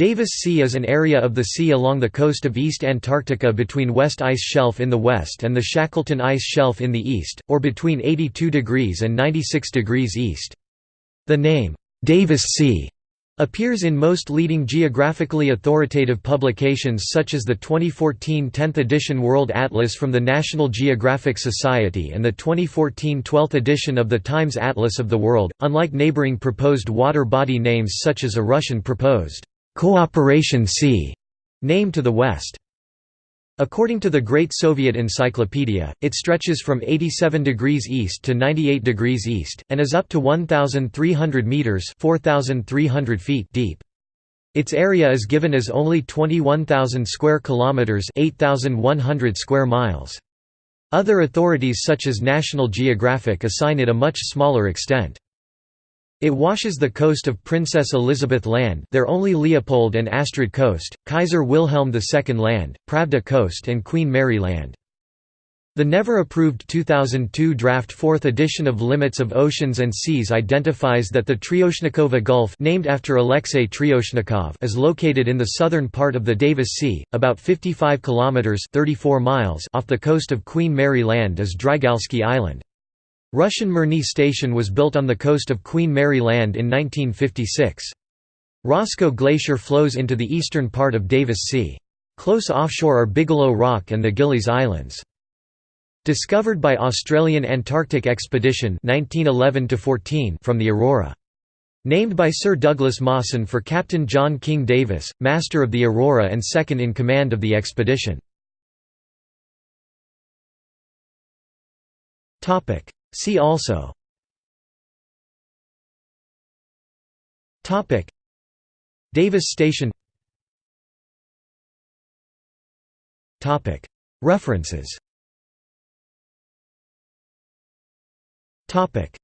Davis Sea is an area of the sea along the coast of East Antarctica between West Ice Shelf in the west and the Shackleton Ice Shelf in the east, or between 82 degrees and 96 degrees east. The name, Davis Sea, appears in most leading geographically authoritative publications such as the 2014 10th edition World Atlas from the National Geographic Society and the 2014 12th edition of the Times Atlas of the World, unlike neighboring proposed water body names such as a Russian proposed Cooperation Sea, name to the west. According to the Great Soviet Encyclopedia, it stretches from 87 degrees east to 98 degrees east, and is up to 1,300 metres 4,300 feet deep. Its area is given as only 21,000 square kilometers, 8,100 square miles. Other authorities such as National Geographic assign it a much smaller extent. It washes the coast of Princess Elizabeth Land their only Leopold and Astrid Coast, Kaiser Wilhelm II Land, Pravda Coast and Queen Mary Land. The never-approved 2002 draft 4th edition of Limits of Oceans and Seas identifies that the Tryoshnikova Gulf named after Alexei Tryoshnikov is located in the southern part of the Davis Sea, about 55 kilometers 34 miles off the coast of Queen Mary Land is Drygalski Island. Russian Mirny Station was built on the coast of Queen Mary Land in 1956. Roscoe Glacier flows into the eastern part of Davis Sea. Close offshore are Bigelow Rock and the Gillies Islands. Discovered by Australian Antarctic Expedition 1911 from the Aurora. Named by Sir Douglas Mawson for Captain John King Davis, master of the Aurora and second in command of the expedition. See also. Topic. Davis Station. Topic. References. Topic